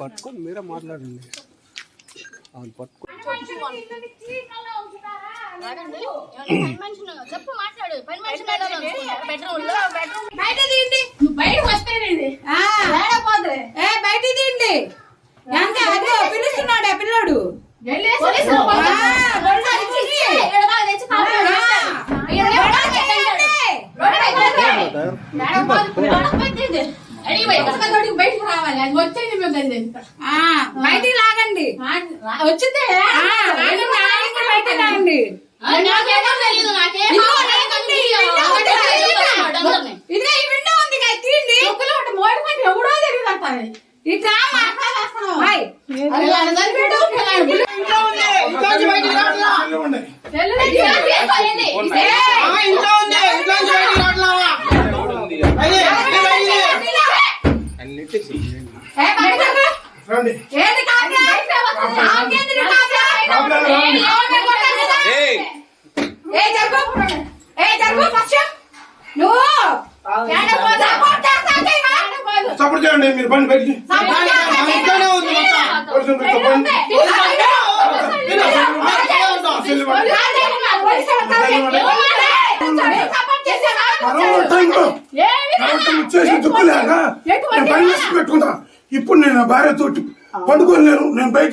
పట్టుకొని మీరే మాట్లాడండి అవును పట్టుకో చెప్పు మాట్లాడు బయట తీయండి బయటకు బయట తీయండి అదే పిలుస్తున్నాడు ఆ పిల్లోడు వచ్చేది బయటికి లాగండి. వచ్చిందే. బయటికి లాగండి ఈ విండో ఉంది తీయండి. ఎవడో తెలియదు అంటారు ఇట్లా సపోర్ట్ చేయండి మీరు బండి. ఇంట్లోనే ఉంది పెట్టుకుంటా. ఇప్పుడు నేను నా భార్యతో పండుకోలేను. నేను బయట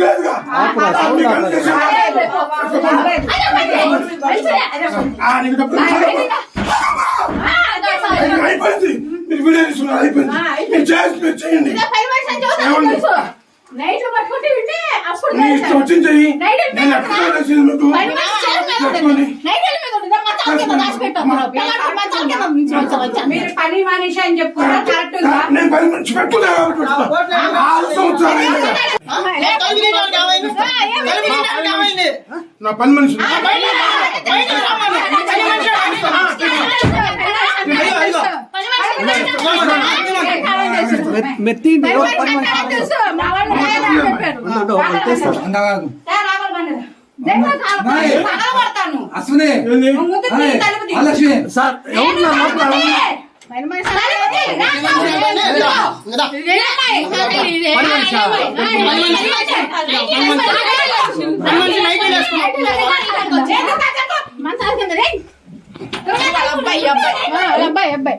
లేదుగా. అయిపోయింది మీరు వీడియో తీసుకున్నారు అయిపోయింది మీరు చేసి మీరు చేయండి ఏమండి నైట్లు పట్టుకుంటే వింటే అప్పుడు నీ ఇష్టం వచ్చింది చెయ్యి నేను ఎక్కడ చేసింది మీకు పట్టుకొని మీరు పని మనిషి అని చెప్పుకున్నా కరెక్ట్ నేను పని మంచి పెట్టుకున్నా కాబట్టి. ఆరు సంవత్సరాలు. నా పని మనిషి మెత్తి అశ్విని. సార్ ఎవరు అబ్బాయి అబ్బాయి అబ్బాయి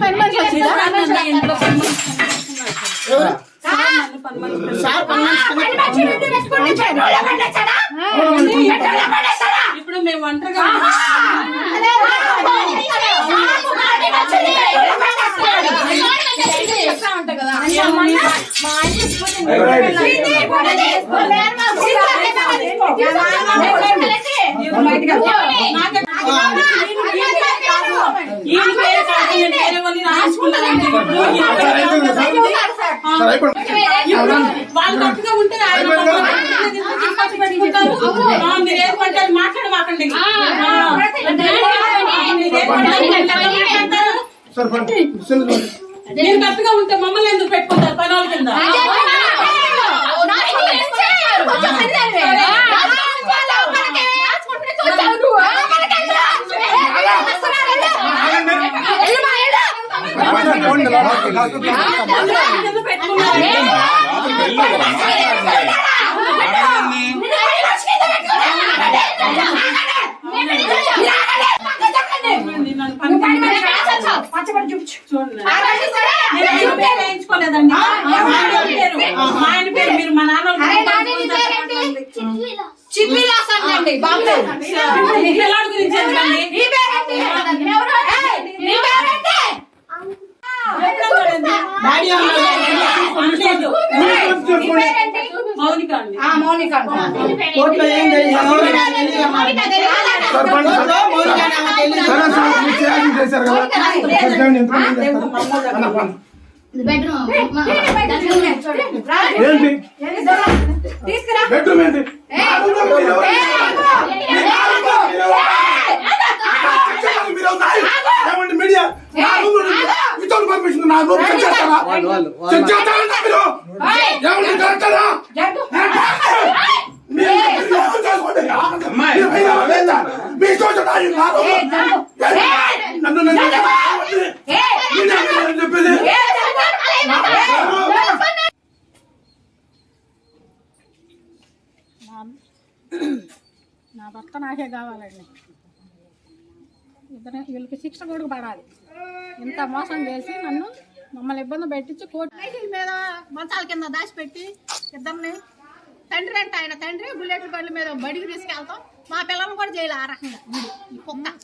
పని మనిషి వచ్చిందా ఇప్పుడు మేము ఒంటరిగా సరే, అయిపోయింది. వాళ్ళు ఉంటే మీరు మాట్లాడమాకండి మీరు గట్టిగా ఉంటే మమ్మల్ని ఎందుకు పెట్టుకుంటారు పని వాళ్ళ కింద పోండి లోపలికి. ఎందుకు పెట్టుకున్నారు? నన్ను పని చూడండి. నేను ఎవరి పేరు వేయించుకోలేదండి. మా ఆయన పేరు. మా ఆయన పేరు మీరు మా నాన్న చిట్విలాస్ అండి బాంబే. పిల్లల గురించి పండి. బెడ్రూమ్ ఏంటి తీసుకురా మీడియా? నా పర్మిషన్ నా రూమ్ నా భర్త నాకే కావాలండి. ఇద్దరు వీళ్ళకి శిక్ష కూడా పడాలి. ఇంత మోసం చేసి నన్ను మమ్మల్ని ఇబ్బంది పెట్టించి కోర్టు మీద మంచాల కింద దాచిపెట్టి ఇద్దరిని తండ్రి అంటే ఆయన తండ్రి బుల్లెట్ బండ్ల మీద బడికి తీసుకెళ్తాం. మా పిల్లలు కూడా చేయాలి ఆ రకంగా. ఈ కుక్క.